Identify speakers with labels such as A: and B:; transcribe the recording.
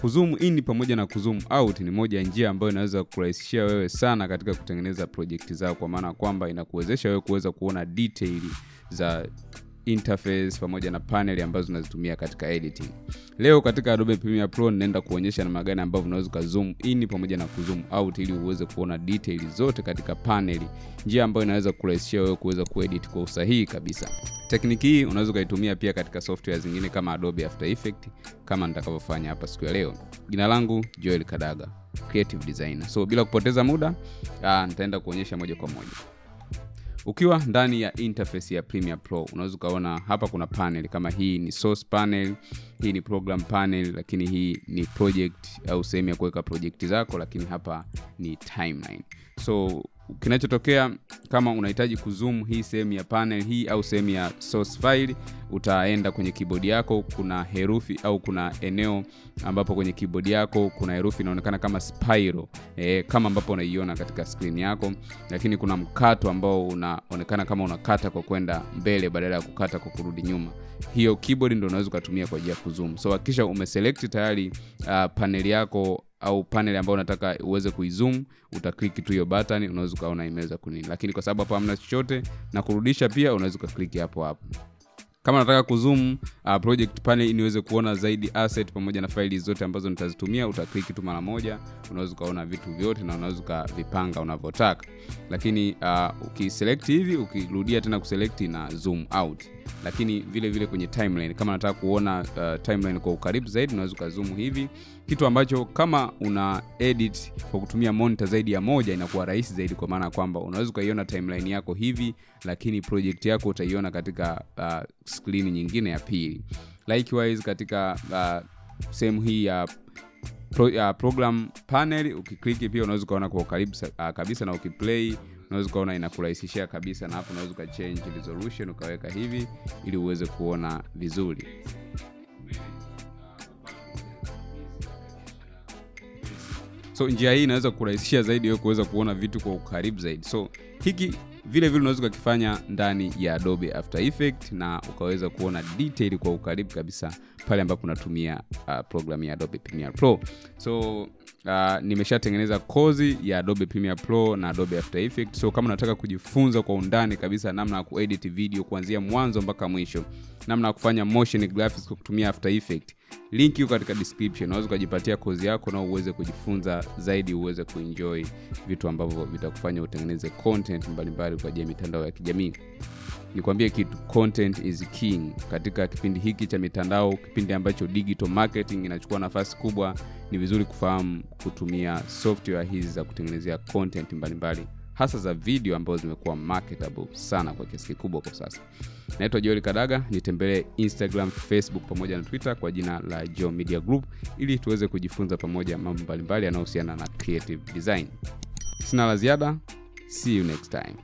A: kuzoom in pamoja na kuzoom out ni moja ya njia ambayo inaweza kurahisishia wewe sana katika kutengeneza projekti zao kwa maana kwamba inakuwezesha wewe kuweza kuona detail za interface pamoja na panel ambazo unazitumia katika editing. Leo katika adobe premiere pro ninaenda kuonyesha namna gani ambavyo unaweza ukazoom in pamoja na kuzoom out ili uweze kuona detail zote katika panel njia ambayo inaweza kurahisishia wewe kuweza kuedit kwa usahihi kabisa. Tekniki hii unaweza ukaitumia pia katika software zingine kama adobe after effect kama nitakavyofanya hapa siku ya leo. Jina langu joel kadaga creative designer. So bila kupoteza muda uh, nitaenda kuonyesha moja kwa moja ukiwa ndani ya interface ya Premiere Pro unaweza ukaona hapa kuna panel kama hii ni source panel, hii ni program panel, lakini hii ni project au sehemu ya kuweka project zako, lakini hapa ni timeline. So kinachotokea kama unahitaji kuzoom hii sehemu ya panel hii au sehemu ya source file, utaenda kwenye keyboard yako, kuna herufi au kuna eneo ambapo kwenye keyboard yako kuna herufi inaonekana kama spiral e, kama ambapo unaiona katika screen yako, lakini kuna mkato ambao unaonekana kama unakata kwa kwenda mbele badala ya kukata kwa kurudi nyuma. Hiyo keyboard ndio unaweza ukatumia kwa ajili ya kuzoom. So hakikisha umeselect tayari uh, panel yako au panel ambayo unataka uweze kuizoom, utaklik tu hiyo button, unaweza ukaona imeweza kunini, lakini kwa sababu hapa hamna chochote na kurudisha pia unaweza ukaklik hapo hapo. Kama nataka kuzoom uh, project panel niweze kuona zaidi asset pamoja na faili zote ambazo nitazitumia utaklik tu mara moja unaweza ukaona vitu vyote na unaweza ukavipanga unavyotaka. Lakini uh, ukiselect hivi ukirudia tena kuselect na zoom out lakini vile vile kwenye timeline. Kama nataka kuona uh, timeline kwa ukaribu zaidi unaweza ukazoom hivi. Kitu ambacho kama una edit kwa kutumia monitor zaidi ya moja inakuwa rahisi zaidi kwa maana kwamba unaweza ukaiona timeline yako hivi lakini project yako utaiona katika uh, screen nyingine ya pili. Likewise katika uh, sehemu hii ya pro, uh, program panel ukikliki pia unaweza ukaona kwa ukaribu uh, kabisa na ukiplay unaweza ukaona inakurahisishia kabisa na hapo unaweza ukachange resolution ukaweka hivi ili uweze kuona vizuri. So njia hii inaweza kurahisishia zaidi wewe kuweza kuona vitu kwa ukaribu zaidi. So hiki vile vile unaweza ukakifanya ndani ya adobe after effect na ukaweza kuona detail kwa ukaribu kabisa pale ambapo unatumia uh, programu ya adobe premiere pro. So uh, nimeshatengeneza kozi ya adobe premiere pro na adobe after effect so kama unataka kujifunza kwa undani kabisa namna ya kuedit video kuanzia mwanzo mpaka mwisho namna ya kufanya motion graphics kwa kutumia after effect link iko katika description. Unaweza ukajipatia kozi yako na uweze kujifunza zaidi uweze kuenjoy vitu ambavyo vitakufanya utengeneze content mbalimbali kwa ajili ya mitandao ya kijamii nikwambie kitu content is king katika kipindi hiki cha mitandao kipindi ambacho digital marketing inachukua nafasi kubwa. Ni vizuri kufahamu kutumia software hizi za kutengenezea content mbalimbali hasa za video ambazo zimekuwa marketable sana kwa kiasi kikubwa kwa sasa. Naitwa joel kadaga nitembelee instagram facebook pamoja na twitter kwa jina la jo media group ili tuweze kujifunza pamoja mambo mbalimbali yanayohusiana na creative design. Sina la ziada see you next time